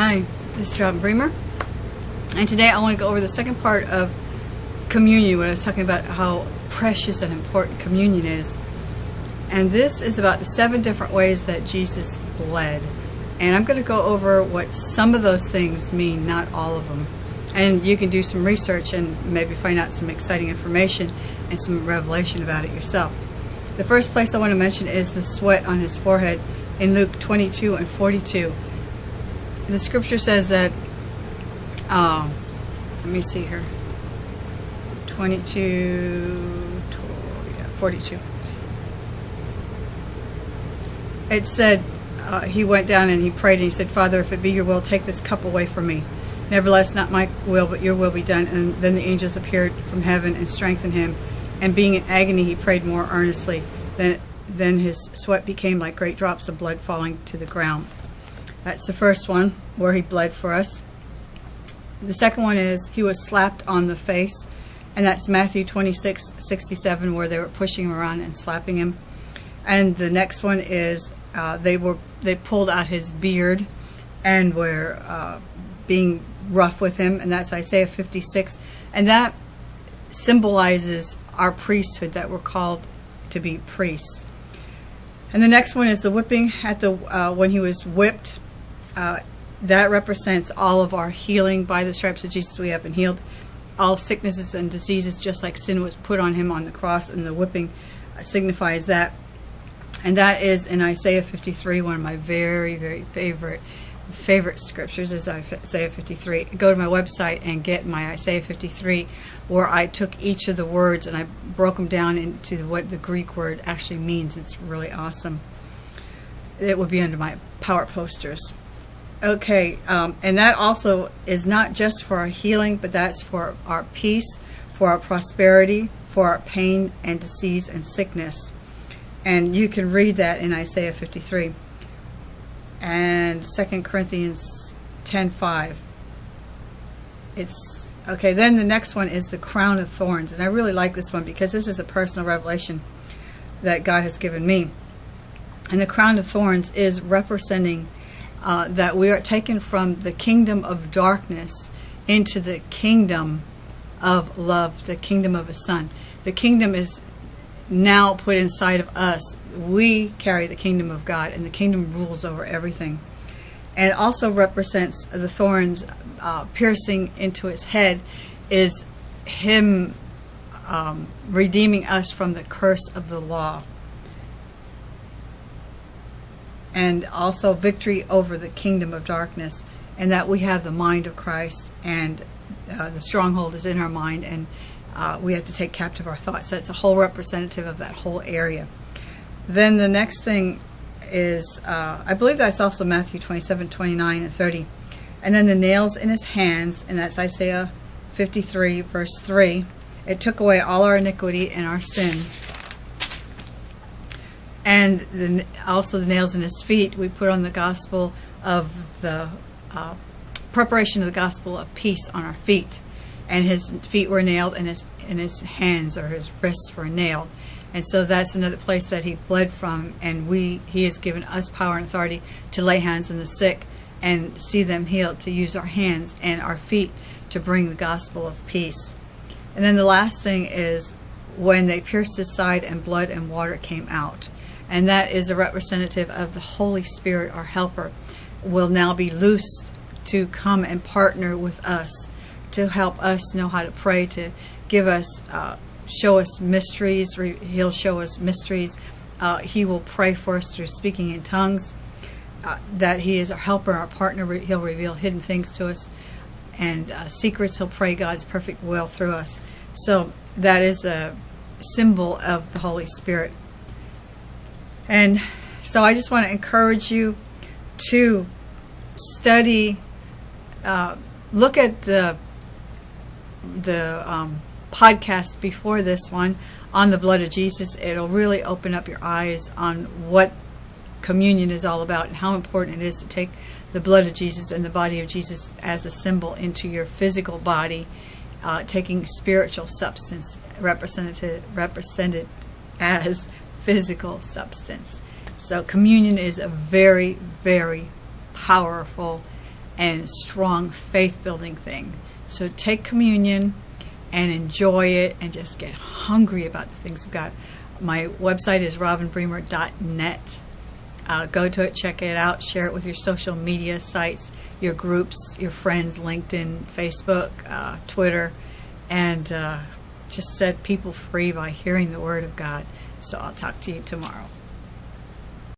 Hi, this is Robin Bremer, and today I want to go over the second part of communion when I was talking about how precious and important communion is. And this is about the seven different ways that Jesus bled. And I'm going to go over what some of those things mean, not all of them. And you can do some research and maybe find out some exciting information and some revelation about it yourself. The first place I want to mention is the sweat on his forehead in Luke 22 and 42 the scripture says that, um, let me see here, 22, 12, yeah, 42. It said, uh, he went down and he prayed and he said, Father, if it be your will, take this cup away from me. Nevertheless, not my will, but your will be done. And then the angels appeared from heaven and strengthened him. And being in agony, he prayed more earnestly. Then, then his sweat became like great drops of blood falling to the ground. That's the first one where he bled for us. The second one is he was slapped on the face, and that's Matthew 26, 67, where they were pushing him around and slapping him. And the next one is uh, they were they pulled out his beard and were uh, being rough with him, and that's Isaiah 56, and that symbolizes our priesthood that we're called to be priests. And the next one is the whipping at the uh, when he was whipped uh, that represents all of our healing by the stripes of Jesus we have been healed. All sicknesses and diseases just like sin was put on him on the cross and the whipping uh, signifies that. And that is in Isaiah 53 one of my very very favorite favorite scriptures is Isaiah 53 go to my website and get my Isaiah 53 where I took each of the words and I broke them down into what the Greek word actually means. It's really awesome. It would be under my power posters Okay, um, and that also is not just for our healing, but that's for our peace, for our prosperity, for our pain and disease and sickness. And you can read that in Isaiah 53 and 2 Corinthians 10:5. It's okay. Then the next one is the crown of thorns, and I really like this one because this is a personal revelation that God has given me. And the crown of thorns is representing uh, that we are taken from the kingdom of darkness into the kingdom of love, the kingdom of His Son. The kingdom is now put inside of us. We carry the kingdom of God, and the kingdom rules over everything. And also represents the thorns uh, piercing into his head, is Him um, redeeming us from the curse of the law. And also victory over the kingdom of darkness, and that we have the mind of Christ, and uh, the stronghold is in our mind, and uh, we have to take captive our thoughts. That's a whole representative of that whole area. Then the next thing is, uh, I believe that's also Matthew 27, 29, and 30. And then the nails in his hands, and that's Isaiah 53, verse 3. It took away all our iniquity and our sin and the, also the nails in his feet we put on the gospel of the uh, preparation of the gospel of peace on our feet. And his feet were nailed and his and his hands or his wrists were nailed. And so that's another place that he bled from and we he has given us power and authority to lay hands on the sick and see them healed to use our hands and our feet to bring the gospel of peace. And then the last thing is when they pierced his side and blood and water came out and that is a representative of the Holy Spirit, our helper, will now be loosed to come and partner with us to help us know how to pray, to give us, uh, show us mysteries. He'll show us mysteries. Uh, he will pray for us through speaking in tongues. Uh, that He is our helper, our partner. He'll reveal hidden things to us and uh, secrets. He'll pray God's perfect will through us. So that is a symbol of the Holy Spirit. And so I just want to encourage you to study, uh, look at the the um, podcast before this one on the blood of Jesus. It'll really open up your eyes on what communion is all about and how important it is to take the blood of Jesus and the body of Jesus as a symbol into your physical body, uh, taking spiritual substance represented represented as physical substance. So communion is a very, very powerful and strong faith building thing. So take communion and enjoy it and just get hungry about the things of God. My website is robinbremer.net. Uh, go to it, check it out, share it with your social media sites, your groups, your friends, LinkedIn, Facebook, uh, Twitter, and uh, just set people free by hearing the Word of God. So I'll talk to you tomorrow.